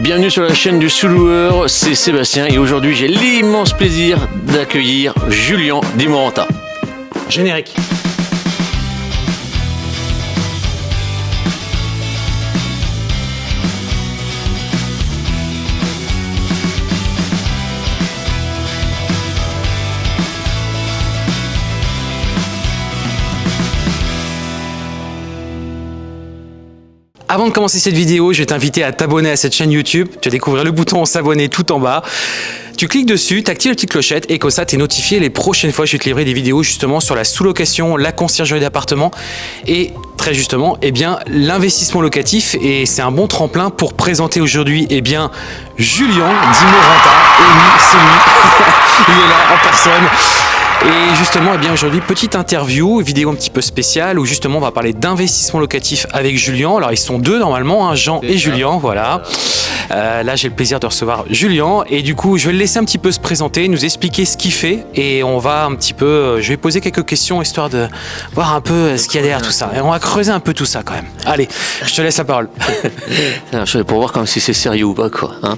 Bienvenue sur la chaîne du sous-loueur, c'est Sébastien et aujourd'hui j'ai l'immense plaisir d'accueillir Julien Dimoranta. Générique. Avant de commencer cette vidéo, je vais t'inviter à t'abonner à cette chaîne YouTube. Tu vas découvrir le bouton s'abonner tout en bas. Tu cliques dessus, tu actives la petite clochette et comme ça, tu es notifié les prochaines fois je vais te livrer des vidéos justement sur la sous-location, la conciergerie d'appartement et très justement, eh bien, l'investissement locatif et c'est un bon tremplin pour présenter aujourd'hui, eh bien, Julien Dimoranta. Et oui, c'est lui. Il est là en personne. Et justement, eh bien aujourd'hui, petite interview, vidéo un petit peu spéciale où justement on va parler d'investissement locatif avec Julien. Alors ils sont deux normalement, hein, Jean et Julien, voilà. Euh, là j'ai le plaisir de recevoir Julien et du coup je vais le laisser un petit peu se présenter, nous expliquer ce qu'il fait et on va un petit peu, euh, je vais poser quelques questions histoire de voir un peu euh, ce qu'il y a derrière tout ça. Et on va creuser un peu tout ça quand même. Allez, je te laisse la parole. je vais pour voir comme si c'est sérieux ou pas quoi. Hein.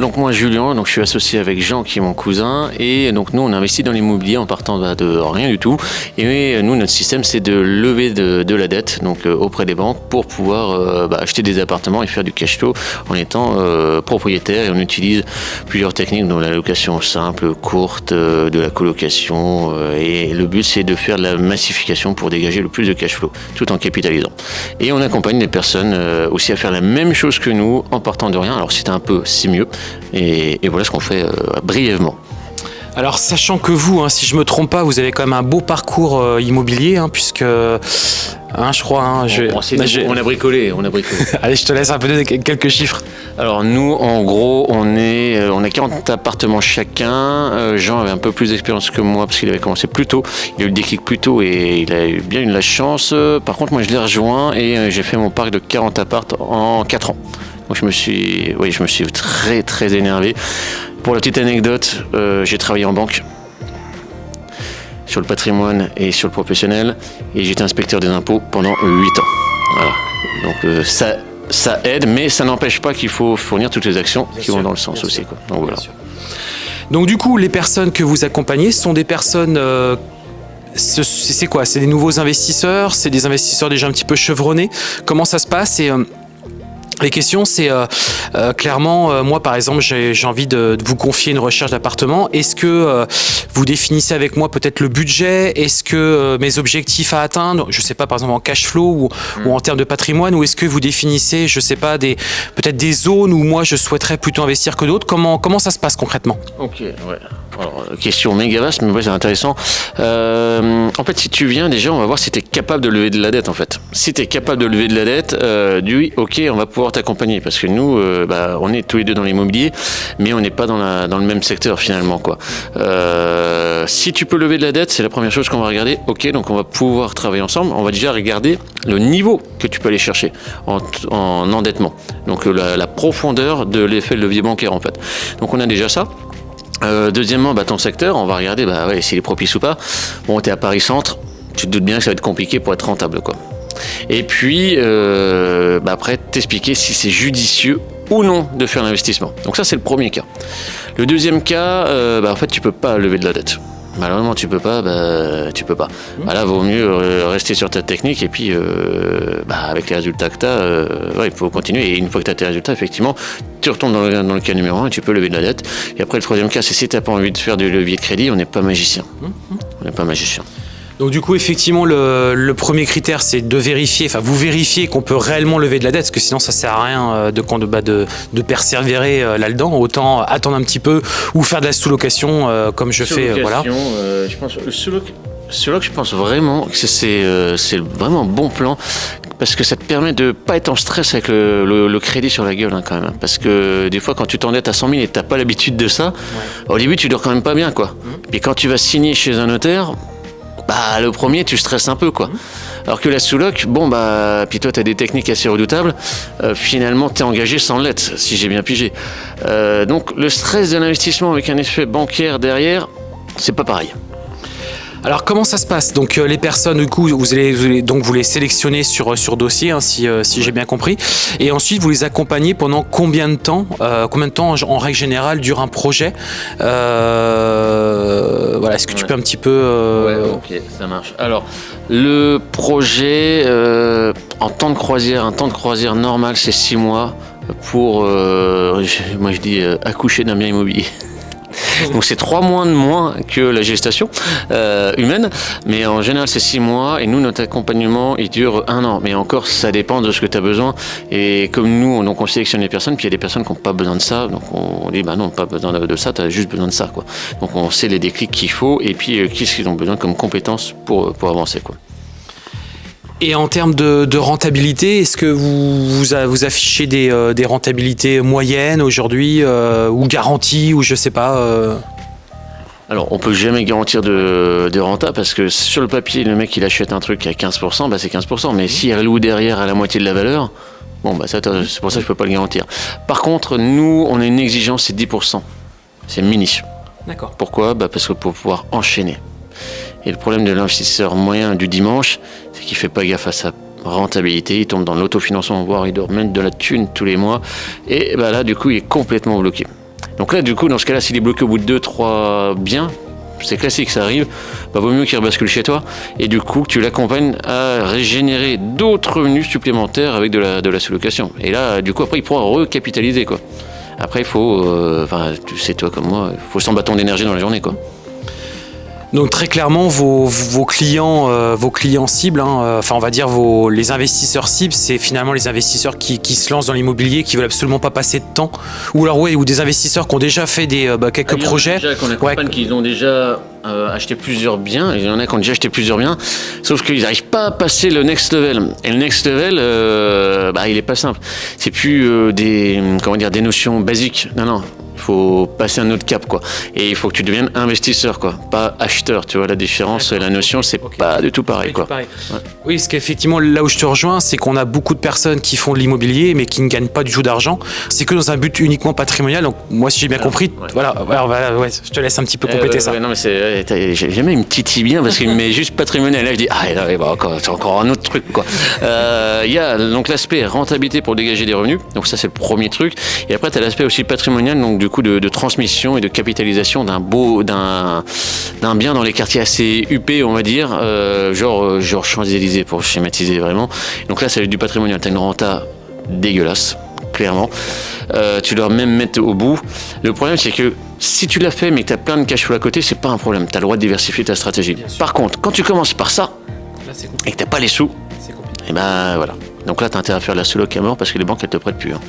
donc moi Julien, donc je suis associé avec Jean qui est mon cousin et donc nous on investit dans l'immobilier en partant bah, de rien du tout. Et nous, notre système, c'est de lever de, la dette donc auprès des banques pour pouvoir bah, acheter des appartements et faire du cash flow en étant euh, propriétaire. Et on utilise plusieurs techniques, dont la location simple, courte, de la colocation. et le but, c'est de faire de la massification pour dégager le plus de cash flow, tout en capitalisant. Et on accompagne les personnes aussi à faire la même chose que nous en partant de rien. Alors, c'est un peu, c'est mieux. Et, voilà ce qu'on fait brièvement. Alors, sachant que vous, hein, si je me trompe pas, vous avez quand même un beau parcours euh, immobilier, hein, puisque, hein, je crois, je, on, a bricolé, on a bricolé. Allez, je te laisse un peu donner quelques chiffres. Alors nous, en gros, on est, euh, on a 40 appartements chacun. Euh, Jean avait un peu plus d'expérience que moi parce qu'il avait commencé plus tôt. Il a eu le déclic plus tôt et il a eu bien eu de la chance. Par contre, moi, je l'ai rejoint et j'ai fait mon parc de 40 appartes en 4 ans. Donc je me suis, oui, je me suis très très énervé. Pour la petite anecdote, euh, j'ai travaillé en banque sur le patrimoine et sur le professionnel et j'étais inspecteur des impôts pendant 8 ans. Voilà. Donc euh, ça, ça aide, mais ça n'empêche pas qu'il faut fournir toutes les actions qui vont dans le sens aussi. Donc, voilà. Donc du coup, les personnes que vous accompagnez sont des personnes... Euh, c'est quoi? C'est des nouveaux investisseurs? C'est des investisseurs déjà un petit peu chevronnés? Comment ça se passe? Et, les questions, c'est euh, euh, clairement, euh, moi par exemple, j'ai envie de, vous confier une recherche d'appartement. Est-ce que vous définissez avec moi peut-être le budget? Est-ce que mes objectifs à atteindre, je sais pas, par exemple en cash flow ou, en termes de patrimoine, ou est-ce que vous définissez, je sais pas, des peut-être des zones où moi je souhaiterais plutôt investir que d'autres? Comment, comment ça se passe concrètement? Ok, ouais. Alors, question méga vaste, mais ouais, c'est intéressant. en fait, si tu viens, déjà, on va voir si tu es capable de lever de la dette, en fait. Si tu es capable de lever de la dette, du ok, on va pouvoir t'accompagner parce que nous, euh, bah, on est tous les deux dans l'immobilier, mais on n'est pas dans, la, dans le même secteur finalement. Quoi. Euh, si tu peux lever de la dette, c'est la première chose qu'on va regarder. Ok, donc on va pouvoir travailler ensemble. On va déjà regarder le niveau que tu peux aller chercher en, endettement. Donc la, profondeur de l'effet de levier bancaire en fait. Donc on a déjà ça. Euh, deuxièmement, bah, ton secteur, on va regarder bah, ouais, s'il est propice ou pas. Bon, tu es à Paris Centre, tu te doutes bien que ça va être compliqué pour être rentable. Quoi. Et puis, euh, bah, après, t'expliquer si c'est judicieux ou non de faire l'investissement. Donc ça, c'est le premier cas. Le deuxième cas, euh, bah, en fait, tu peux pas lever de la dette. Malheureusement, tu peux pas, bah, tu peux pas. Mmh. Bah, là, vaut mieux euh, rester sur ta technique et puis, bah, avec les résultats que tu as, il faut continuer. Et une fois que tu as tes résultats, effectivement, tu retombes dans le, cas numéro 1 et tu peux lever de la dette. Et après, le troisième cas, c'est si tu n'as pas envie de faire du levier de crédit, on n'est pas magicien. Mmh. On n'est pas magicien. Donc du coup, effectivement, le, premier critère, c'est de vérifier, enfin vous vérifiez qu'on peut réellement lever de la dette, parce que sinon ça sert à rien euh, de, bah, de, de persévérer euh, là-dedans. Autant attendre un petit peu ou faire de la sous-location euh, comme je fais. voilà. je pense, sous-loc, je pense vraiment que c'est vraiment un bon plan parce que ça te permet de pas être en stress avec le, crédit sur la gueule hein, quand même. Hein. parce que des fois quand tu t'endettes à 100 000 et t'as pas l'habitude de ça, au début tu dors quand même pas bien quoi. Mmh. Et quand tu vas signer chez un notaire, bah, le premier, tu stresses un peu, quoi. Alors que la sous-loc, bon, bah, puis toi, tu as des techniques assez redoutables. Euh, finalement, tu es engagé sans lettre, si j'ai bien pigé. Euh, donc, le stress de l'investissement avec un effet bancaire derrière, c'est pas pareil. Alors comment ça se passe? Donc euh, les personnes du coup vous allez, vous allez- donc vous les sélectionnez sur sur dossier hein, si euh, si j'ai bien compris. Et ensuite vous les accompagnez pendant combien de temps? Euh, Combien de temps en, en règle générale dure un projet? Euh, Voilà est-ce que tu peux un petit peu euh, Ouais, ok, ça marche. Alors, le projet euh, en temps de croisière, un temps de croisière normal, c'est 6 mois pour, euh, moi je dis, euh, accoucher d'un bien immobilier. Donc c'est 3 mois de moins que la gestation euh, humaine, mais en général c'est 6 mois. Et nous notre accompagnement il dure un an, mais encore ça dépend de ce que tu as besoin. Et comme nous on, donc on sélectionne les personnes, puis il y a des personnes qui n'ont pas besoin de ça, donc on dit bah non pas besoin de, de ça, tu as juste besoin de ça quoi. Donc on sait les déclics qu'il faut. Et puis euh, qu'est-ce qu'ils ont besoin comme compétences pour, pour avancer quoi. Et en termes de, de rentabilité, est-ce que vous, vous, affichez des, euh, des rentabilités moyennes aujourd'hui euh, ou garanties ou je sais pas euh, Alors, on peut jamais garantir de, de renta parce que sur le papier, le mec il achète un truc à 15%, bah c'est 15%. Mais s'il reloue derrière à la moitié de la valeur, bon bah ça, c'est pour ça que je peux pas le garantir. Par contre, nous, on a une exigence, c'est 10%. C'est mini. D'accord. Pourquoi? Bah Parce que pour pouvoir enchaîner. Et le problème de l'investisseur moyen du dimanche, c'est qu'il fait pas gaffe à sa rentabilité, il tombe dans l'autofinancement, voire il doit remettre de la thune tous les mois. Et bah là, du coup, il est complètement bloqué. Donc là, du coup, dans ce cas-là, s'il est bloqué au bout de 2-3 biens, c'est classique, ça arrive, bah, vaut mieux qu'il rebascule chez toi. Et du coup, tu l'accompagnes à régénérer d'autres revenus supplémentaires avec de la, de la sous-location. Et là, du coup, après, il pourra recapitaliser, quoi. Après, il faut, euh, enfin, tu sais, toi comme moi, il faut 100 bâtons d'énergie dans la journée, quoi. Donc très clairement, vos, vos clients, euh, vos clients cibles, hein, euh, enfin on va dire vos, les investisseurs cibles, c'est finalement les investisseurs qui, qui se lancent dans l'immobilier, qui veulent absolument pas passer de temps, ou alors ouais, ou des investisseurs qui ont déjà fait des euh, bah, quelques Il y en a projets. déjà qu'on accompagne qui ont déjà euh, acheté plusieurs biens. Il y en a qui ont déjà acheté plusieurs biens. Sauf qu'ils n'arrivent pas à passer le next level. Et le next level, bah, il est pas simple. C'est plus des, comment dire, des notions basiques. Non, non. Faut passer un autre cap, quoi. Et il faut que tu deviennes investisseur, quoi. Pas acheteur. Tu vois la différence, la notion, c'est Ok. pas du tout pareil, quoi. pareil. Ouais. Oui, parce qu'effectivement, là où je te rejoins, c'est qu'on a beaucoup de personnes qui font de l'immobilier, mais qui ne gagnent pas du tout d'argent. C'est que dans un but uniquement patrimonial. Donc, moi, si j'ai bien compris, ouais. voilà, voilà, ouais, je te laisse un petit peu Eh, compléter ça. non, mais c'est, jamais une petite bien parce qu'il me met juste patrimonial. Là, je dis, ah, bah, encore, c'est encore un autre truc, quoi. Euh, Il y a donc l'aspect rentabilité pour dégager des revenus. Donc, ça, c'est le premier truc. Et après, tu as l'aspect aussi patrimonial, donc du coup, de, de transmission et de capitalisation d'un beau, d'un, d'un bien dans les quartiers assez huppés, on va dire, euh, genre, euh, genre Champs-Élysées pour schématiser vraiment. Donc là, c'est du patrimonial. Tu as une renta dégueulasse, clairement. Euh, tu dois même mettre au bout. Le problème, c'est que si tu l'as fait, mais que tu as plein de cash flow à côté, c'est pas un problème. Tu as le droit de diversifier ta stratégie. Par contre, quand tu commences par ça Là, et que tu pas les sous, et ben voilà. Donc là, tu as intérêt à faire la sous-loc à mort parce que les banques, elles te prêtent plus. hein.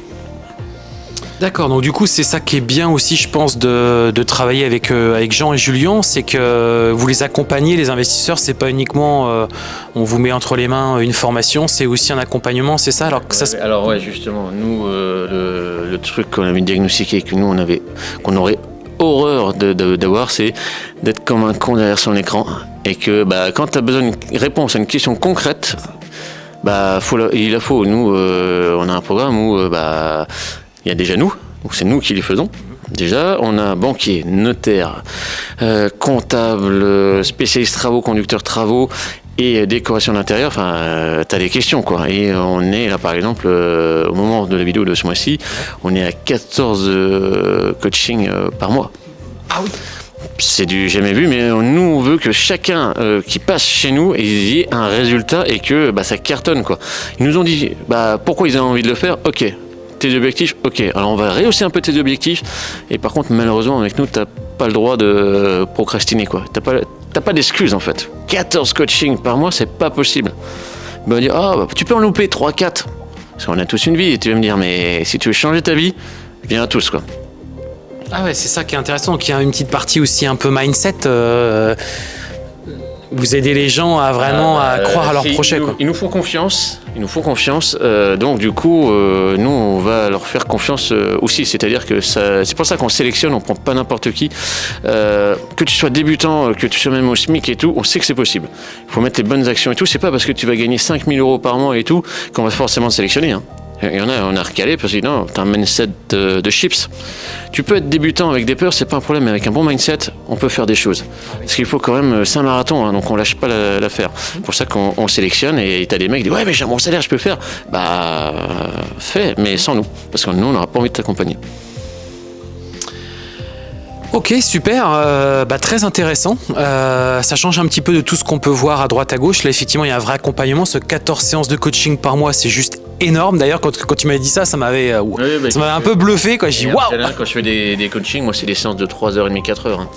D'accord, donc du coup c'est ça qui est bien aussi je pense de, travailler avec, euh, avec Jean et Julien, c'est que vous les accompagnez, les investisseurs, c'est pas uniquement euh, on vous met entre les mains une formation, c'est aussi un accompagnement, c'est ça? Alors que. Alors ouais, justement, nous, euh, le, truc qu'on avait diagnostiqué que nous, on avait, qu'on aurait horreur d'avoir, c'est d'être comme un con derrière son écran et que bah, quand tu as besoin d'une réponse à une question concrète, bah, il la faut. Nous, on a un programme où bah, il y a déjà nous, donc c'est nous qui les faisons. Déjà, on a banquier, notaire, euh, comptable, euh, spécialiste travaux, conducteur travaux et décoration d'intérieur. Enfin, euh, t'as des questions quoi. Et on est là, par exemple, euh, au moment de la vidéo de ce mois-ci, on est à 14 euh, coachings par mois. Ah oui C'est du jamais vu, mais nous, on veut que chacun euh, qui passe chez nous y ait un résultat et que bah, ça cartonne. Quoi. Ils nous ont dit bah, pourquoi ils ont envie de le faire? Ok, tes objectifs, ok. Alors on va rehausser un peu tes objectifs. Et par contre, malheureusement, avec nous, t'as pas le droit de procrastiner. quoi. T'as pas, pas d'excuses en fait. 14 coachings par mois, c'est pas possible. Ils vont dire ah, bah, tu peux en louper 3-4. Parce qu'on a tous une vie. Et tu vas me dire mais si tu veux changer ta vie, viens à tous. quoi. Ah ouais, c'est ça qui est intéressant, donc il y a une petite partie aussi un peu mindset. euh, vous aidez les gens à vraiment à Euh, croire à leur projet. Ils nous, Quoi. ils nous font confiance. Ils nous font confiance. euh, donc du coup, euh, nous, on va leur faire confiance euh, aussi. C'est-à-dire que c'est pour ça qu'on sélectionne. On prend pas n'importe qui. Euh, que tu sois débutant, que tu sois même au SMIC et tout, on sait que c'est possible. Il faut mettre les bonnes actions et tout. C'est pas parce que tu vas gagner 5000 euros par mois et tout qu'on va forcément sélectionner. hein. Il y en a, on a recalé parce que non, t'as un mindset de, de chips. Tu peux être débutant avec des peurs, c'est pas un problème, mais avec un bon mindset, on peut faire des choses. Parce qu'il faut quand même, euh, c'est un marathon, hein, donc on lâche pas la- l'affaire. C'est pour ça qu'on on sélectionne et t'as des mecs qui disent ouais mais j'ai bon salaire, je peux faire. Bah euh, fais, mais sans nous, parce que nous on n'aura pas envie de t'accompagner. Ok, super, euh, bah, très intéressant. Euh, ça change un petit peu de tout ce qu'on peut voir à droite à gauche. Là, effectivement, il y a un vrai accompagnement. Ce 14 séances de coaching par mois, c'est juste énorme. D'ailleurs, quand, quand tu m'avais dit ça, ça m'avait euh, bah, ça m'avait un peu bluffé. Quoi. J'ai dit waouh Quand je fais des, des coachings, moi c'est des séances de 3h30, 4h. Hein.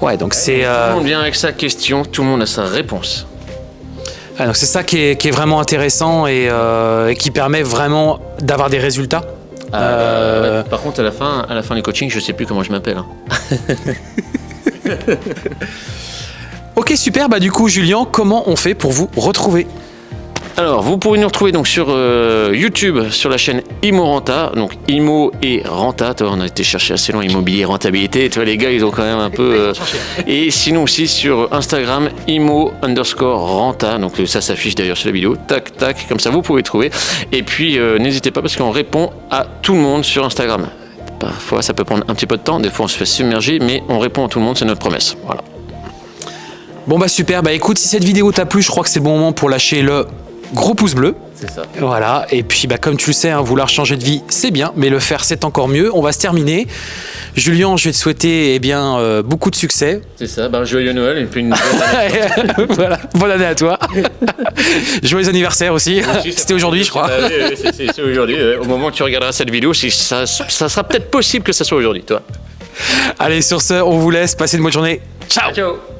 Ouais, donc c'est Tout euh, le monde vient avec sa question, tout le monde a sa réponse. ah, donc c'est ça qui est, qui est vraiment intéressant et, euh, et qui permet vraiment d'avoir des résultats. Euh, ouais. Par contre, à la fin, à la fin du coaching, je sais plus comment je m'appelle. hein. Ok, super. Bah du coup, Julien, comment on fait pour vous retrouver? Alors, vous pouvez nous retrouver donc sur euh, YouTube, sur la chaîne Imo Renta, donc Imo et Renta. Toi, on a été chercher assez loin, immobilier, rentabilité. Tu vois, les gars, ils ont quand même un peu. euh, Et sinon aussi sur Instagram, Imo underscore Renta. Donc euh, ça s'affiche d'ailleurs sur la vidéo. Tac, tac, comme ça vous pouvez trouver. Et puis n'hésitez pas parce qu'on répond à tout le monde sur Instagram. Parfois, ça peut prendre un petit peu de temps. Des fois, on se fait submerger, mais on répond à tout le monde. C'est notre promesse. Voilà. Bon bah super. Bah écoute, si cette vidéo t'a plu, je crois que c'est le bon moment pour lâcher le gros pouce bleu. C'est ça. Voilà, et puis bah, comme tu le sais, hein, vouloir changer de vie, c'est bien, mais le faire, c'est encore mieux. On va se terminer. Julien, je vais te souhaiter eh bien, euh, beaucoup de succès. C'est ça. Ben, joyeux Noël et puis une voilà, bonne année à toi. Joyeux anniversaire aussi. C'était aujourd'hui, je crois. Ah c'est- aujourd'hui. Au moment où tu regarderas cette vidéo, ça sera peut-être possible que ça soit aujourd'hui, toi. Allez, sur ce, on vous laisse. Passez une bonne journée. Ciao Ciao